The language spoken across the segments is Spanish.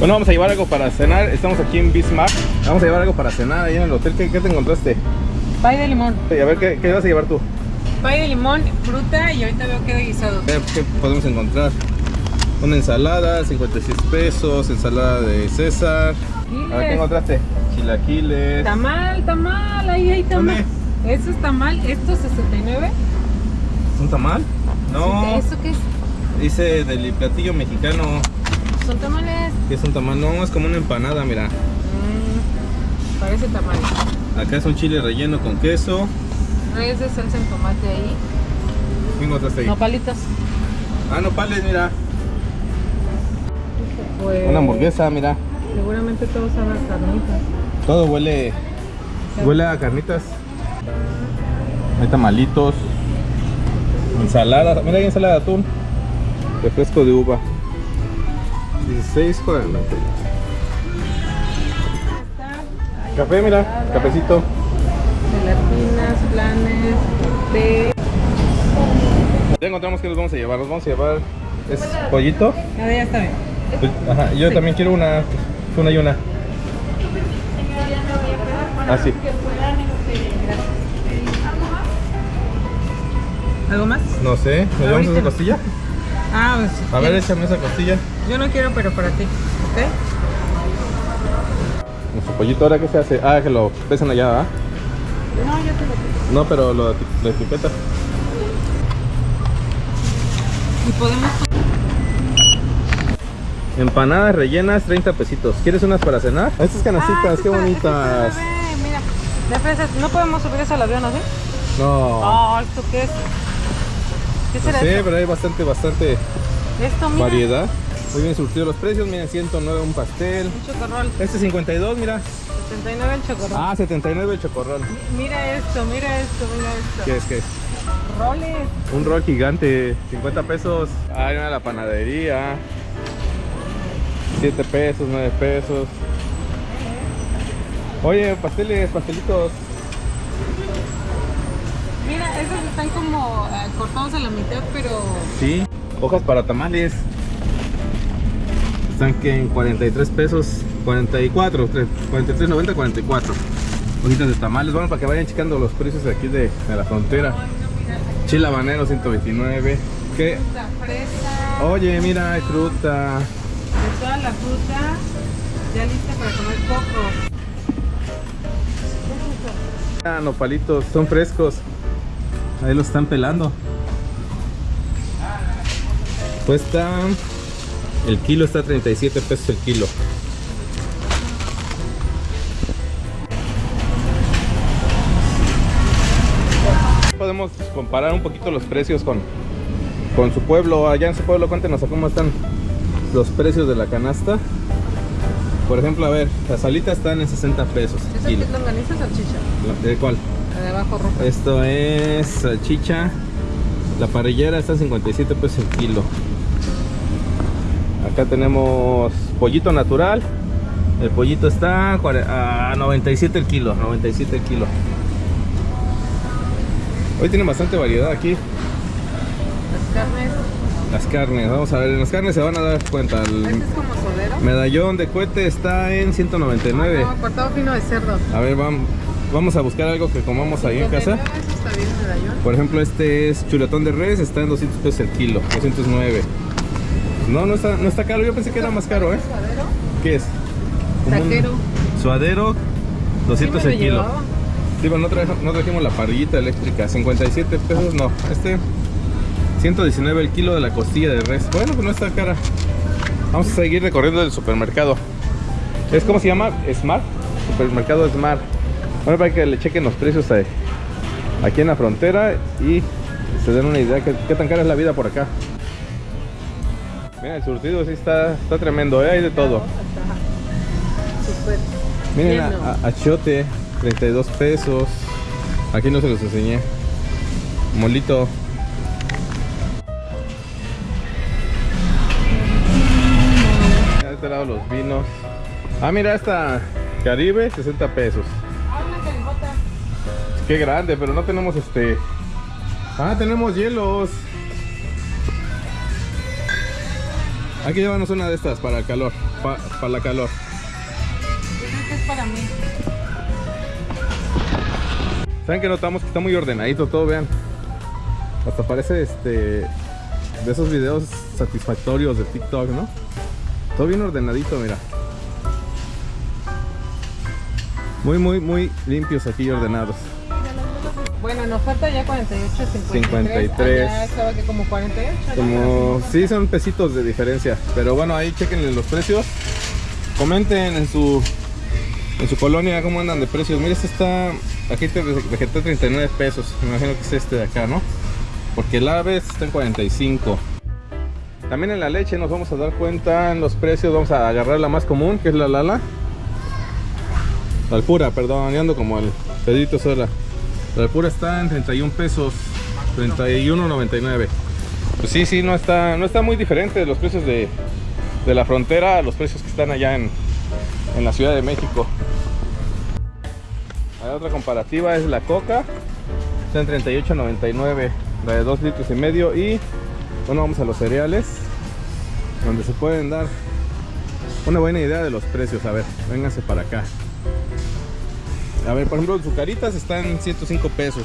Bueno, vamos a llevar algo para cenar. Estamos aquí en Bismarck. Vamos a llevar algo para cenar ahí en el hotel. ¿Qué, qué te encontraste? Pay de limón. Y a ver, ¿qué, ¿qué vas a llevar tú? Pay de limón, fruta y ahorita veo que de guisado. A ver, ¿Qué podemos encontrar? Una ensalada, 56 pesos, ensalada de César. A ver, ¿qué encontraste? Chilaquiles. Tamal, tamal, ahí hay tamal. ¿Dónde? Eso es tamal, esto es 69. ¿Es un tamal? No, ¿Eso qué es? dice del platillo mexicano. Son tamales. que es un tamal? No, es como una empanada, mira. Mm, parece tamal. Acá es un chile relleno con queso. No es de salsa en tomate ahí. ¿Qué encontraste ahí? No palitos. Ah, nopales, mira. Pues, Una hamburguesa, mira. Seguramente todo sabe a carnitas. Todo huele, huele a carnitas. Hay tamalitos. Ensalada, mira hay ensalada de atún. Refresco de uva. 16 Café, mira, cafecito. Gelatinas, planes, té. Ya encontramos que nos vamos a llevar. Nos vamos a llevar es pollito. Ah, ya está bien. Ajá, yo también quiero una, una y una. Ah, sí. ¿Algo más? No sé, ¿nos llevamos esa costilla? Ah, pues. A ver, échame esa costilla. Yo no quiero, pero para ti. ¿Ok? Nuestro pollito ahora qué se hace? Ah, que lo pesan allá, ¿verdad? No, yo te lo pido. No, pero lo, lo etiqueta. Y podemos. Empanadas rellenas, 30 pesitos. ¿Quieres unas para cenar? Estas canastitas, Ah, qué bonitas. Mira, de fresa. No podemos subir eso al avión, ¿no? ¿Sí? No, Oh, ¿esto qué es? ¿Qué no será sé, esto? pero hay bastante, bastante Esto, mira. variedad. Muy bien surtidos los precios, miren, 109 un pastel. Un chocorrol. Este 52, mira. 79 el chocorrol. Ah, 79 el chocorrol. Mira esto, mira esto, mira esto. ¿Qué es? ¿Qué es? Roles. Un rol gigante, 50 pesos. Ah, hay una de la panadería. 7 pesos, 9 pesos. Oye, pasteles, pastelitos. Mira, esos están como eh, cortados a la mitad, pero Sí, hojas para tamales. Están que en 43 pesos, 44, 43.90, 44. Hojitas de tamales, bueno, para que vayan checando los precios de aquí de, de la frontera. Chile habanero 129. ¿Qué? fruta fresa. Oye, mira, hay fruta. De toda la fruta ya lista para comer cocos. Ah, nopalitos, son frescos. Ahí los están pelando. Cuesta. El kilo está a 37 pesos el kilo. Podemos comparar un poquito los precios con, con su pueblo. Allá en su pueblo, cuéntenos a cómo están los precios de la canasta. Por ejemplo, a ver, las alitas están en 60 pesos ¿Eso kilo. qué es longaniza o salchicha? ¿De cuál? La de abajo roja. Esto es salchicha. La parrillera está en 57 pesos el kilo. Acá tenemos pollito natural. El pollito está a cuare- a 97 el kilo. 97 el kilo. Hoy tiene bastante variedad aquí. Las carnes. Las carnes, vamos a ver. Las carnes se van a dar cuenta. El Este es como sodero. medallón de cohete está en 199. No, cortado fino de cerdo. A ver, vamos, vamos a buscar algo que comamos ahí en casa. 59, Eso está bien, medallón. Por ejemplo, este es chuletón de res, está en 200 pesos el kilo, 209. No, no está, no está caro, yo pensé que era más caro, ¿eh? ¿Suadero? ¿Qué es? Taquero. Suadero, 200 Sí me el lo kilo. Sí, pero no, traje- no trajimos la parrillita eléctrica, 57 pesos, no. Este, 119 el kilo de la costilla de res. Bueno, pues no está cara. Vamos a seguir recorriendo el supermercado. ¿Es cómo se llama? Smart. Supermercado Smart. Bueno, para que le chequen los precios ahí, aquí en la frontera y se den una idea que qué tan cara es la vida por acá. Mira, el surtido sí está, está tremendo, ¿eh? hay de todo. Miren, a- a- achiote, 32 pesos. Aquí no se los enseñé. Molito. De este lado los vinos. Ah, mira esta Caribe, 60 pesos. Qué grande, pero no tenemos este. Ah, tenemos hielos. Hay que llevarnos una de estas para el calor. para la calor. Creo que es para mí. ¿Saben que notamos que está muy ordenadito todo? Vean. Hasta parece este de esos videos satisfactorios de TikTok, ¿no? Todo bien ordenadito, mira. Muy, muy, muy limpios aquí y ordenados. Bueno, nos falta ya 48, 53. 53. Allá estaba que como 48. ¿no? Como, sí, son pesitos de diferencia. Pero bueno, ahí chequen los precios. Comenten en su en su colonia cómo andan de precios. Mira, este está, aquí te vegetal 39 pesos. Me imagino que es este de acá, ¿no? Porque el aves está en 45. También en la leche nos vamos a dar cuenta en los precios. Vamos a agarrar la más común, que es la Lala. La Alpura, perdón, ando como el Pedrito Sola. La Alpura está en 31 pesos, 31.99. Pues sí, sí, no está, no está muy diferente los precios de, de la frontera a los precios que están allá en, en la Ciudad de México. Hay otra comparativa es la coca, está en 38.99, la de 2 litros y medio y bueno, vamos a los cereales, donde se pueden dar una buena idea de los precios. A ver, vénganse para acá. A ver, por ejemplo, Zucaritas está en 105 pesos.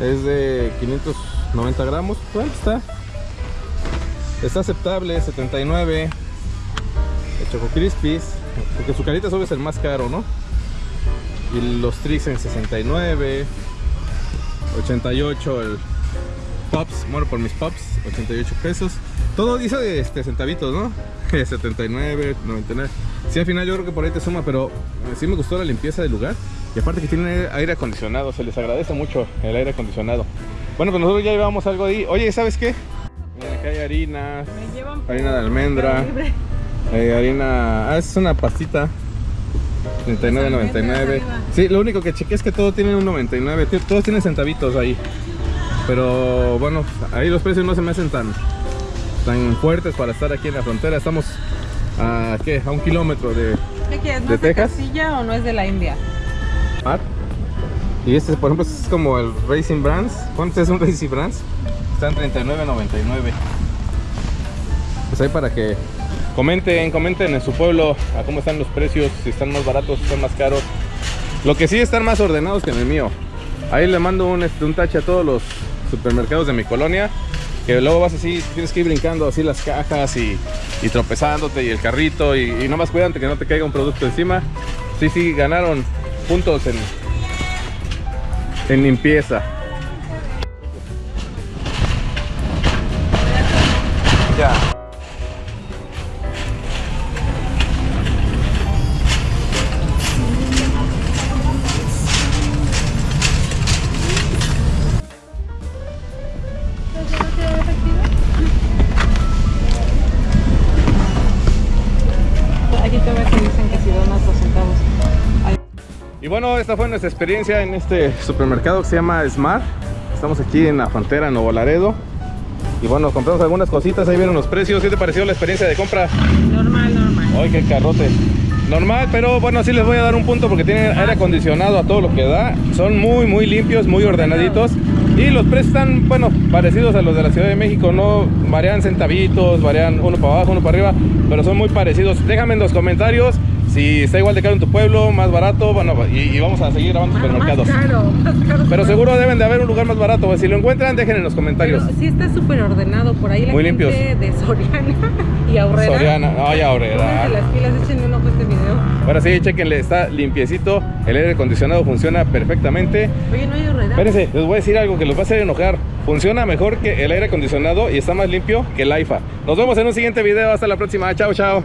Es de 590 gramos. Bueno, está. Está aceptable, 79. El Choco Crispies. Porque Zucaritas obvio es el más caro, ¿no? Y los Trix en 69. 88 el Pops. Bueno, por mis Pops, 88 pesos. Todo dice de este, centavitos, ¿no? 79, 99. Sí, al final yo creo que por ahí te suma, pero eh, sí me gustó la limpieza del lugar. Y aparte que tiene aire acondicionado, se les agradece mucho el aire acondicionado. Bueno, pues nosotros ya llevamos algo ahí. Oye, ¿sabes qué? Mira, acá hay harinas, harina de almendra, eh, harina... Ah, es una pastita. 39.99. arriba. Sí, lo único que chequé es que todo tiene un 99. ti- Todos tienen centavitos ahí. Pero bueno, ahí los precios no se me hacen tan, tan fuertes para estar aquí en la frontera. Estamos a, ¿qué? a un kilómetro de ¿Qué quieres? ¿No ¿De es de Texas? Castilla o no es de la India? Mar. Y este, por ejemplo, es como el Racing Brands. ¿Cuánto es un Racing Brands? Está en 39.99. Pues ahí para que comenten, comenten en su pueblo a cómo están los precios, si están más baratos, si están más caros. Lo que sí están más ordenados que en el mío. Ahí le mando un, este, un tache a todos los supermercados de mi colonia. Que luego vas así, tienes que ir brincando así las cajas y, y tropezándote y el carrito y, y nomás cuídate que no te caiga un producto encima. Sí, sí, ganaron puntos en, en limpieza. Ya. Bueno, esta fue nuestra experiencia en este supermercado que se llama Smart. Estamos aquí en la frontera en Nuevo Laredo. Y bueno, compramos algunas cositas, ahí vieron los precios. ¿Qué te pareció la experiencia de compra? Normal, normal. Ay, qué carrote. Normal, pero bueno, sí les voy a dar un punto porque tienen aire acondicionado a todo lo que da. Son muy, muy limpios, muy ordenaditos. Y los precios están, bueno, parecidos a los de la Ciudad de México. No varían centavitos, varían uno para abajo, uno para arriba, pero son muy parecidos. Déjame en los comentarios si está igual de caro en tu pueblo, más barato. Bueno, y, y vamos a seguir grabando supermercados. Más caro, más caro. Pero seguro deben de haber un lugar más barato. Si lo encuentran, dejen en los comentarios. Pero sí está súper ordenado por ahí la Muy gente limpios. de Soriana y Aurrera. Soriana, ay, Aurrera. Las pilas, échenle un ojo a este video. Ahora sí, chequenle, está limpiecito. El aire acondicionado funciona perfectamente. Oye, no hay Aurrera. Espérense, les voy a decir algo que los va a hacer enojar. Funciona mejor que el aire acondicionado y está más limpio que el AIFA. Nos vemos en un siguiente video. Hasta la próxima. Chao, chao.